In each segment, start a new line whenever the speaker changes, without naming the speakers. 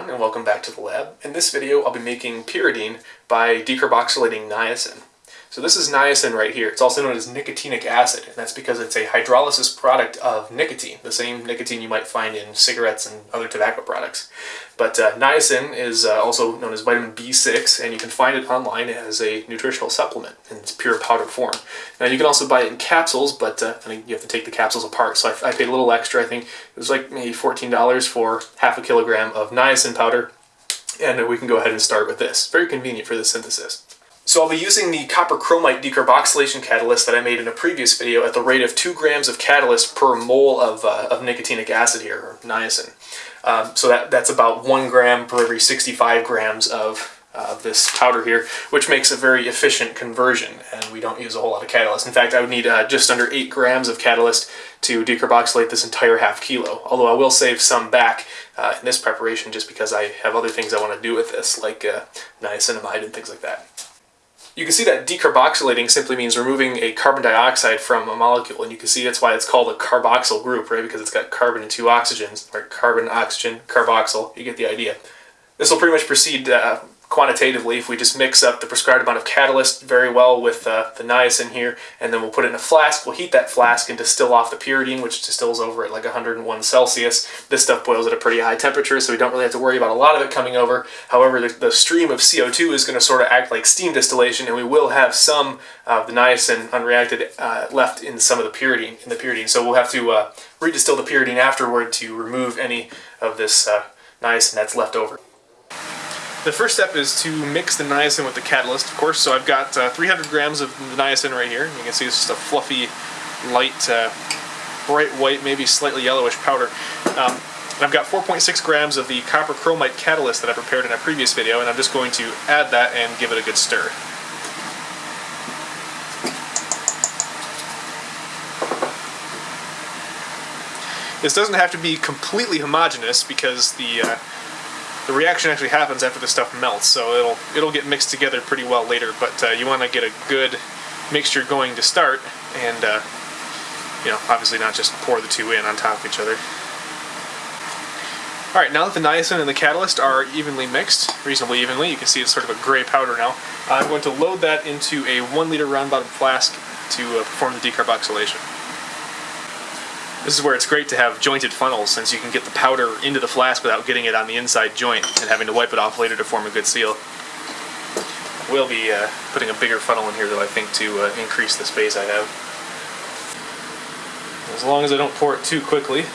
everyone and welcome back to the lab. In this video I'll be making pyridine by decarboxylating niacin. So this is niacin right here. It's also known as nicotinic acid and that's because it's a hydrolysis product of nicotine, the same nicotine you might find in cigarettes and other tobacco products. But uh, niacin is uh, also known as vitamin B6 and you can find it online as a nutritional supplement in its pure powder form. Now you can also buy it in capsules but uh, you have to take the capsules apart so I, I paid a little extra. I think it was like maybe $14 for half a kilogram of niacin powder and we can go ahead and start with this. Very convenient for this synthesis. So I'll be using the copper chromite decarboxylation catalyst that I made in a previous video at the rate of 2 grams of catalyst per mole of, uh, of nicotinic acid here, or niacin. Um, so that, that's about 1 gram per every 65 grams of uh, this powder here, which makes a very efficient conversion, and we don't use a whole lot of catalyst. In fact, I would need uh, just under 8 grams of catalyst to decarboxylate this entire half kilo, although I will save some back uh, in this preparation just because I have other things I want to do with this, like uh, niacinamide and things like that. You can see that decarboxylating simply means removing a carbon dioxide from a molecule, and you can see that's why it's called a carboxyl group, right? Because it's got carbon and two oxygens, right? Carbon, oxygen, carboxyl, you get the idea. This will pretty much proceed uh, quantitatively if we just mix up the prescribed amount of catalyst very well with uh, the niacin here and then we'll put it in a flask we'll heat that flask and distill off the pyridine which distills over at like 101 celsius. This stuff boils at a pretty high temperature so we don't really have to worry about a lot of it coming over. However the, the stream of co2 is going to sort of act like steam distillation and we will have some of the niacin unreacted uh, left in some of the pyridine in the pyridine. So we'll have to uh, redistill the pyridine afterward to remove any of this uh, niacin that's left over the first step is to mix the niacin with the catalyst, of course. So I've got uh, 300 grams of niacin right here. You can see it's just a fluffy, light, uh, bright white, maybe slightly yellowish powder. Um, I've got 4.6 grams of the copper chromite catalyst that I prepared in a previous video, and I'm just going to add that and give it a good stir. This doesn't have to be completely homogeneous because the uh, the reaction actually happens after the stuff melts, so it'll it'll get mixed together pretty well later. But uh, you want to get a good mixture going to start, and uh, you know, obviously not just pour the two in on top of each other. All right, now that the niacin and the catalyst are evenly mixed, reasonably evenly, you can see it's sort of a gray powder now. I'm going to load that into a one liter round bottom flask to uh, perform the decarboxylation. This is where it's great to have jointed funnels since you can get the powder into the flask without getting it on the inside joint and having to wipe it off later to form a good seal. We'll be uh, putting a bigger funnel in here though I think to uh, increase the space I have. As long as I don't pour it too quickly, it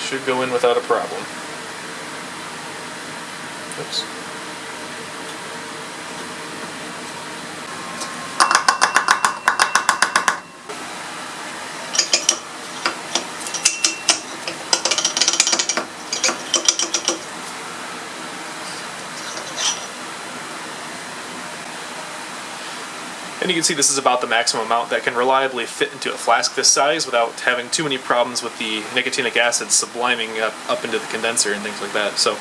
should go in without a problem. Oops. And you can see this is about the maximum amount that can reliably fit into a flask this size without having too many problems with the nicotinic acid subliming up, up into the condenser and things like that. So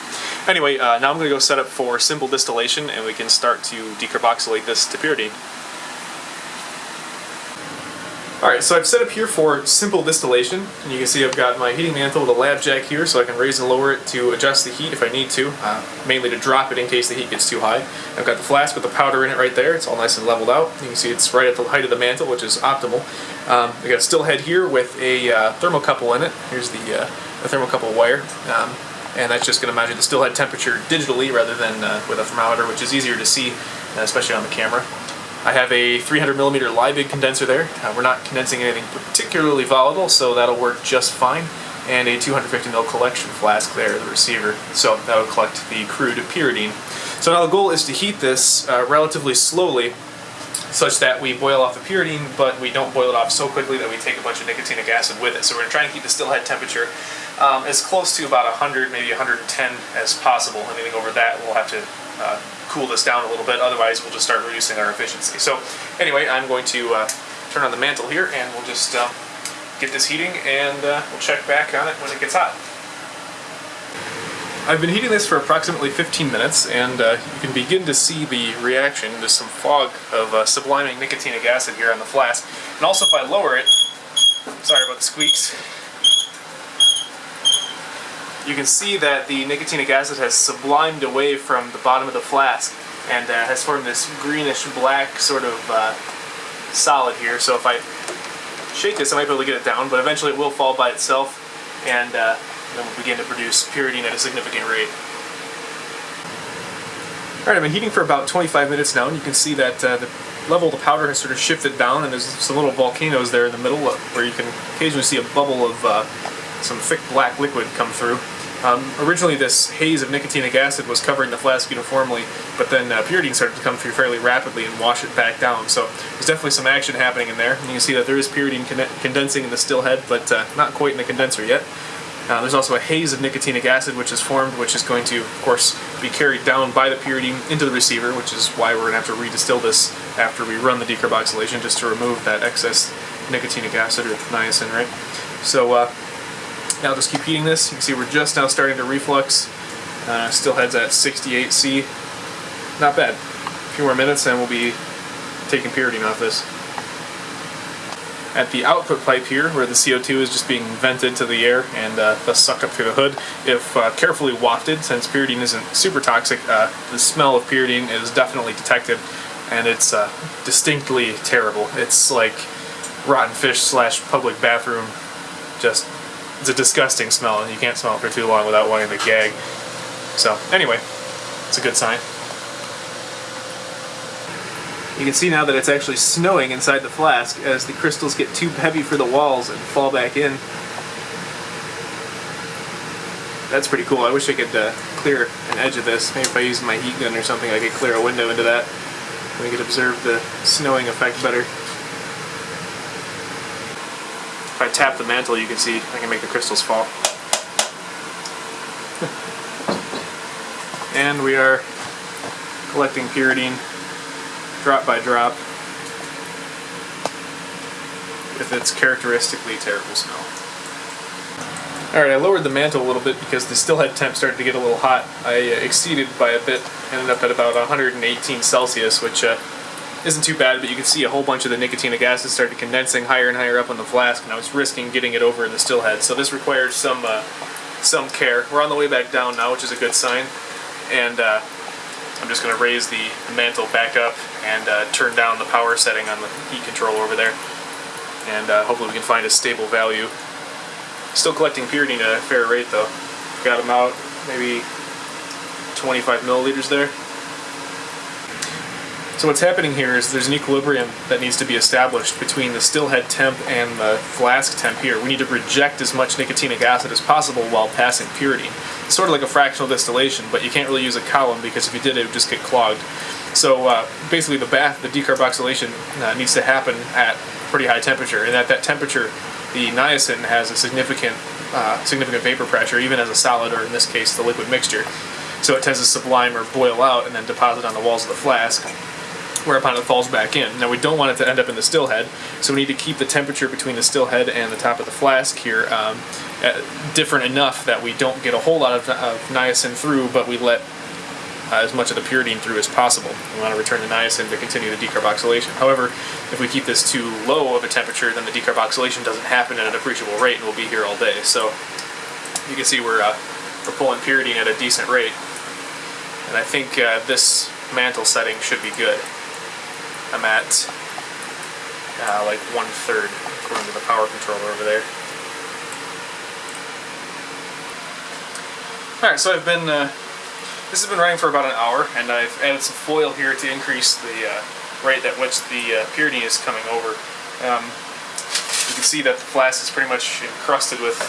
anyway, uh, now I'm going to go set up for simple distillation and we can start to decarboxylate this to pyridine. Alright, so I've set up here for simple distillation, and you can see I've got my heating mantle with a lab jack here so I can raise and lower it to adjust the heat if I need to, uh, mainly to drop it in case the heat gets too high. I've got the flask with the powder in it right there, it's all nice and leveled out. You can see it's right at the height of the mantle, which is optimal. Um, I got a still head here with a uh, thermocouple in it. Here's the, uh, the thermocouple wire. Um, and that's just going to measure the still head temperature digitally rather than uh, with a thermometer, which is easier to see, uh, especially on the camera. I have a 300 millimeter Liebig condenser there. Uh, we're not condensing anything particularly volatile, so that'll work just fine. And a 250 ml collection flask there, the receiver. So that'll collect the crude pyridine. So now the goal is to heat this uh, relatively slowly such that we boil off the pyridine, but we don't boil it off so quickly that we take a bunch of nicotinic acid with it. So we're going to try and keep the still head temperature um, as close to about 100, maybe 110 as possible. Anything over that, we'll have to uh, cool this down a little bit, otherwise we'll just start reducing our efficiency. So anyway, I'm going to uh, turn on the mantle here and we'll just uh, get this heating and uh, we'll check back on it when it gets hot. I've been heating this for approximately 15 minutes and uh, you can begin to see the reaction. There's some fog of uh, subliming nicotinic acid here on the flask. And also if I lower it, sorry about the squeaks, you can see that the nicotinic acid has sublimed away from the bottom of the flask and uh, has formed this greenish black sort of uh, solid here. So if I shake this, I might be able to get it down, but eventually it will fall by itself and uh, then we'll begin to produce pyridine at a significant rate. Alright, I've been heating for about 25 minutes now, and you can see that uh, the level of the powder has sort of shifted down, and there's some little volcanoes there in the middle where you can occasionally see a bubble of uh, some thick black liquid come through. Um, originally this haze of nicotinic acid was covering the flask uniformly, but then uh, pyridine started to come through fairly rapidly and wash it back down. So there's definitely some action happening in there. And you can see that there is pyridine con condensing in the still head, but uh, not quite in the condenser yet. Uh, there's also a haze of nicotinic acid which is formed, which is going to, of course, be carried down by the pyridine into the receiver, which is why we're going to have to redistill this after we run the decarboxylation just to remove that excess nicotinic acid or niacin, right? So uh, now just keep heating this. You can see we're just now starting to reflux. Uh, still heads at 68C. Not bad. A few more minutes and we'll be taking pyridine off this at the output pipe here, where the CO2 is just being vented to the air and uh, thus sucked up through the hood. If uh, carefully wafted, since pyridine isn't super toxic, uh, the smell of pyridine is definitely detected, and it's uh, distinctly terrible. It's like rotten fish slash public bathroom. Just, it's a disgusting smell, and you can't smell it for too long without wanting to gag. So, anyway, it's a good sign. You can see now that it's actually snowing inside the flask as the crystals get too heavy for the walls and fall back in. That's pretty cool. I wish I could uh, clear an edge of this. Maybe if I use my heat gun or something I could clear a window into that. We could observe the snowing effect better. If I tap the mantle you can see I can make the crystals fall. and we are collecting pyridine drop by drop with its characteristically terrible smell. Alright, I lowered the mantle a little bit because the still head temp started to get a little hot. I uh, exceeded by a bit, ended up at about 118 Celsius, which uh, isn't too bad, but you can see a whole bunch of the nicotinic acid started condensing higher and higher up on the flask, and I was risking getting it over in the still head. So this required some uh, some care. We're on the way back down now, which is a good sign. And uh, I'm just going to raise the, mantle back up and uh, turn down the power setting on the heat control over there. And uh, hopefully we can find a stable value. Still collecting pyridine at a fair rate though. Got them out maybe 25 milliliters there. So what's happening here is there's an equilibrium that needs to be established between the still head temp and the flask temp here. We need to reject as much nicotinic acid as possible while passing pyridine. It's sort of like a fractional distillation, but you can't really use a column because if you did it, it would just get clogged. So uh, basically the bath, the decarboxylation uh, needs to happen at pretty high temperature, and at that temperature, the niacin has a significant, uh, significant vapor pressure, even as a solid, or in this case, the liquid mixture. So it tends to sublime or boil out and then deposit on the walls of the flask whereupon it falls back in. Now we don't want it to end up in the still head, so we need to keep the temperature between the still head and the top of the flask here um, different enough that we don't get a whole lot of, of niacin through, but we let uh, as much of the pyridine through as possible. We want to return the niacin to continue the decarboxylation. However, if we keep this too low of a temperature, then the decarboxylation doesn't happen at an appreciable rate and we'll be here all day. So you can see we're, uh, we're pulling pyridine at a decent rate. And I think uh, this mantle setting should be good. I'm at uh, like one third according to the power controller over there. Alright, so I've been, uh, this has been running for about an hour, and I've added some foil here to increase the uh, rate at which the uh, pyridine is coming over. Um, you can see that the flask is pretty much encrusted with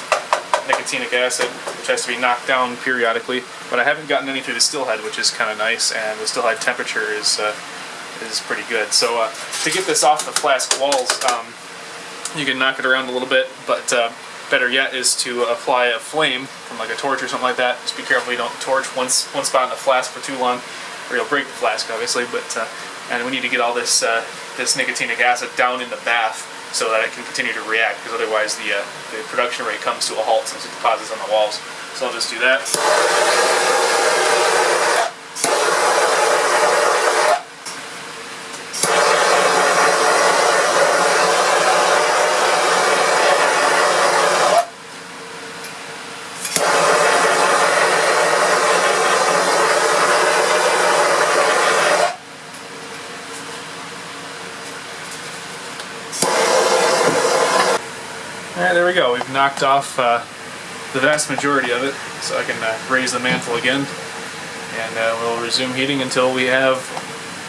nicotinic acid, which has to be knocked down periodically, but I haven't gotten any through the still head, which is kind of nice, and the still head temperature is uh, is pretty good. So uh, to get this off the flask walls, um, you can knock it around a little bit, but uh, better yet is to apply a flame from like a torch or something like that. Just be careful you don't torch one, one spot in the flask for too long, or you'll break the flask obviously, but uh, and we need to get all this, uh, this nicotinic acid down in the bath so that it can continue to react, because otherwise the, uh, the production rate comes to a halt since it deposits on the walls. So I'll just do that. We've knocked off uh, the vast majority of it, so I can uh, raise the mantle again. And uh, we'll resume heating until we have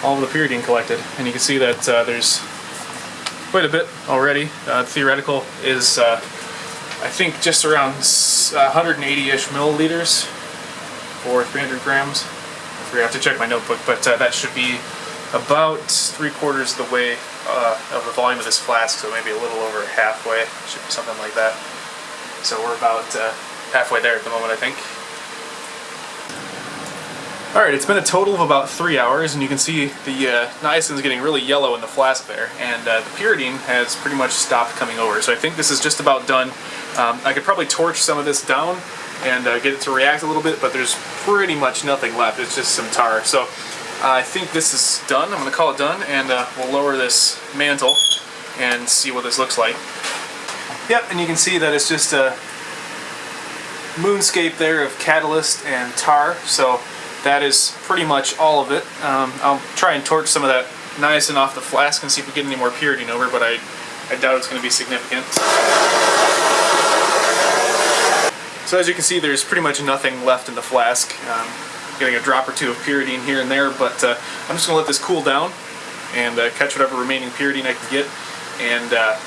all the pyridine collected. And you can see that uh, there's quite a bit already. Uh, theoretical is, uh, I think, just around 180-ish milliliters or 300 grams. I forgot to check my notebook, but that should be about three quarters of the way uh, of the volume of this flask, so maybe a little over halfway. Should be something like that. So we're about uh, halfway there at the moment, I think. Alright, it's been a total of about three hours, and you can see the uh, is getting really yellow in the flask there, and uh, the pyridine has pretty much stopped coming over. So I think this is just about done. Um, I could probably torch some of this down and uh, get it to react a little bit, but there's pretty much nothing left. It's just some tar. So I think this is done. I'm going to call it done, and uh, we'll lower this mantle and see what this looks like. Yep, and you can see that it's just a moonscape there of catalyst and tar, so that is pretty much all of it. Um, I'll try and torch some of that niacin off the flask and see if we get any more pyridine over, but I, I doubt it's going to be significant. So as you can see, there's pretty much nothing left in the flask. Um, getting a drop or two of pyridine here and there, but uh, I'm just going to let this cool down and uh, catch whatever remaining pyridine I can get, and uh,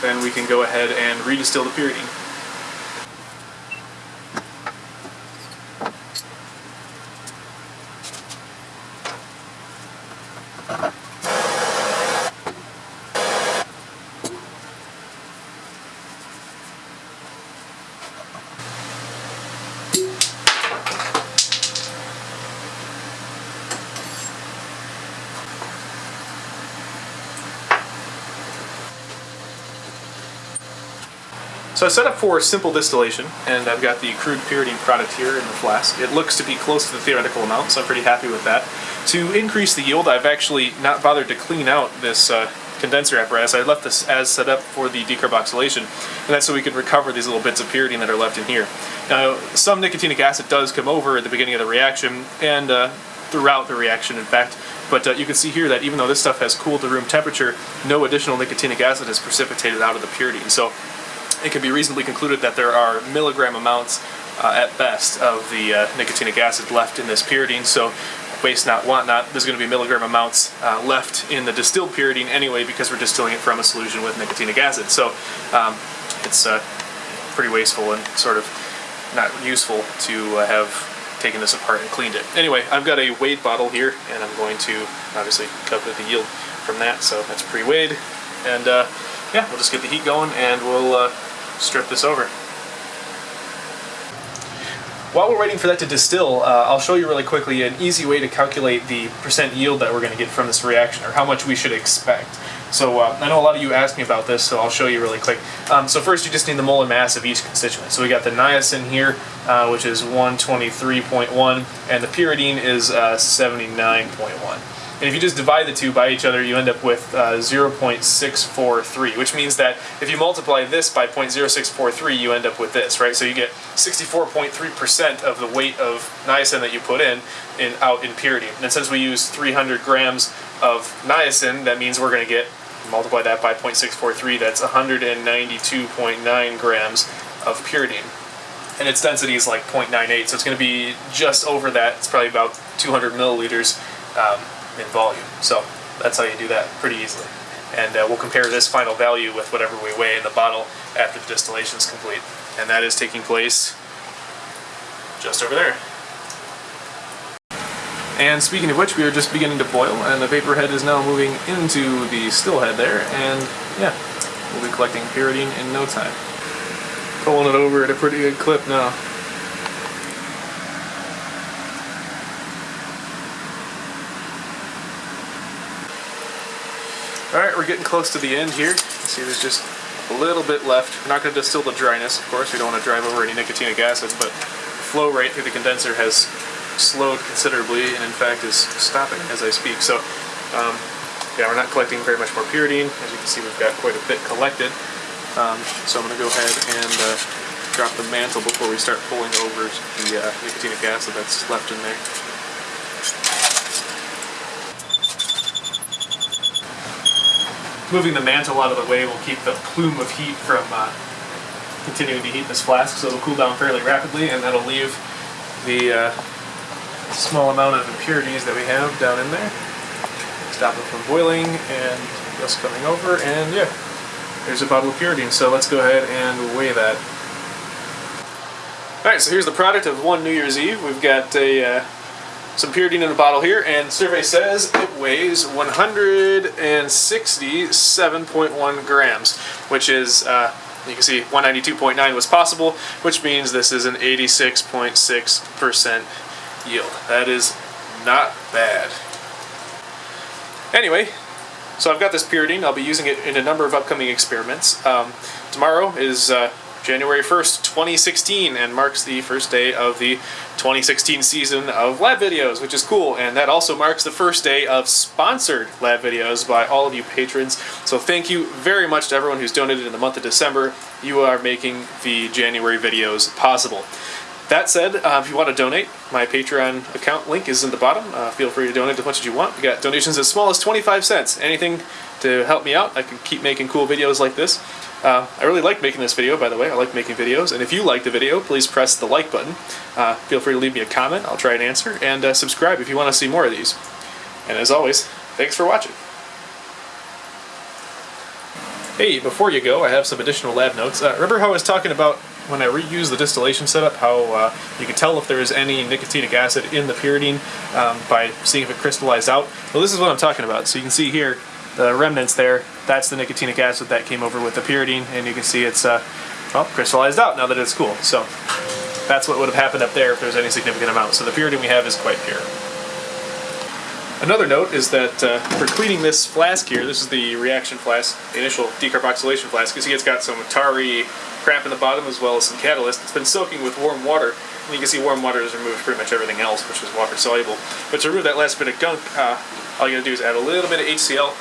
then we can go ahead and redistill the pyridine. So I set up for simple distillation, and I've got the crude pyridine product here in the flask. It looks to be close to the theoretical amount, so I'm pretty happy with that. To increase the yield, I've actually not bothered to clean out this uh, condenser apparatus. I left this as set up for the decarboxylation, and that's so we could recover these little bits of pyridine that are left in here. Now, some nicotinic acid does come over at the beginning of the reaction, and uh, throughout the reaction, in fact, but uh, you can see here that even though this stuff has cooled to room temperature, no additional nicotinic acid has precipitated out of the pyridine. So it can be reasonably concluded that there are milligram amounts uh, at best of the uh, nicotinic acid left in this pyridine. So waste not, want not, there's going to be milligram amounts uh, left in the distilled pyridine anyway because we're distilling it from a solution with nicotinic acid. So um, it's uh, pretty wasteful and sort of not useful to uh, have taken this apart and cleaned it. Anyway, I've got a weighed bottle here and I'm going to obviously calculate the yield from that. So that's pre-weighed and uh, yeah, we'll just get the heat going and we'll strip this over. While we're waiting for that to distill, uh, I'll show you really quickly an easy way to calculate the percent yield that we're going to get from this reaction, or how much we should expect. So uh, I know a lot of you asked me about this, so I'll show you really quick. Um, so first you just need the molar mass of each constituent. So we got the niacin here, uh, which is 123.1, and the pyridine is uh, 79.1. And if you just divide the two by each other, you end up with uh, 0.643, which means that if you multiply this by 0.0643, you end up with this, right? So you get 64.3% of the weight of niacin that you put in, in out in pyridine. And since we use 300 grams of niacin, that means we're going to get, multiply that by 0.643, that's 192.9 grams of pyridine and its density is like 0.98, so it's going to be just over that. It's probably about 200 milliliters um, in volume. So that's how you do that pretty easily. And uh, we'll compare this final value with whatever we weigh in the bottle after the distillation is complete. And that is taking place just over there. And speaking of which, we are just beginning to boil, and the vapor head is now moving into the still head there, and yeah, we'll be collecting pyridine in no time. Pulling it over at a pretty good clip now. Alright, we're getting close to the end here. See, there's just a little bit left. We're not going to distill the dryness, of course. We don't want to drive over any nicotinic acid, but the flow rate through the condenser has slowed considerably and in fact is stopping as I speak. So, um, yeah, we're not collecting very much more pyridine. As you can see, we've got quite a bit collected. Um, so I'm going to go ahead and uh, drop the mantle before we start pulling over the uh, nicotinic acid that's left in there. Moving the mantle out of the way will keep the plume of heat from uh, continuing to heat this flask so it'll cool down fairly rapidly and that'll leave the uh, small amount of impurities that we have down in there. Stop it from boiling and just coming over and yeah, there's a bottle of pyridine. So let's go ahead and weigh that. Alright, so here's the product of one New Year's Eve. We've got a uh, some pyridine in a bottle here, and survey says it weighs 167.1 grams, which is, uh, you can see 192.9 was possible, which means this is an 86.6% yield. That is not bad. Anyway, so I've got this pyridine. I'll be using it in a number of upcoming experiments. Um, tomorrow is uh, January 1st, 2016, and marks the first day of the 2016 season of lab videos, which is cool. And that also marks the first day of sponsored lab videos by all of you patrons. So thank you very much to everyone who's donated in the month of December. You are making the January videos possible. That said, uh, if you want to donate, my Patreon account link is in the bottom. Uh, feel free to donate as much as you want. We got donations as small as 25 cents. Anything to help me out, I can keep making cool videos like this. Uh, I really like making this video, by the way. I like making videos. And if you like the video, please press the like button. Uh, feel free to leave me a comment. I'll try and answer. And uh, subscribe if you want to see more of these. And as always, thanks for watching. Hey, before you go, I have some additional lab notes. Uh, remember how I was talking about when I reused the distillation setup, how uh, you could tell if there is any nicotinic acid in the pyridine um, by seeing if it crystallized out? Well, this is what I'm talking about. So you can see here, the remnants there, that's the nicotinic acid that came over with the pyridine, and you can see it's uh, well, crystallized out now that it's cool. So that's what would have happened up there if there's any significant amount. So the pyridine we have is quite pure. Another note is that uh, for cleaning this flask here, this is the reaction flask, the initial decarboxylation flask, you see it's got some tarry crap in the bottom as well as some catalyst. It's been soaking with warm water, and you can see warm water has removed pretty much everything else, which is water soluble. But to remove that last bit of gunk, uh, all you gotta do is add a little bit of HCl,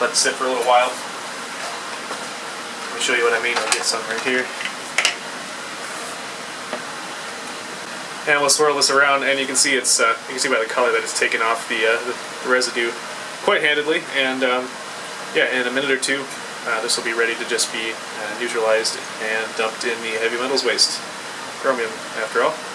let it sit for a little while. Let me show you what I mean, I'll get some right here. And we'll swirl this around, and you can see it's uh, you can see by the color that it's taken off the, uh, the, residue quite handedly. And um, yeah, in a minute or two, uh, this will be ready to just be uh, neutralized and dumped in the heavy metals waste. Chromium, after all.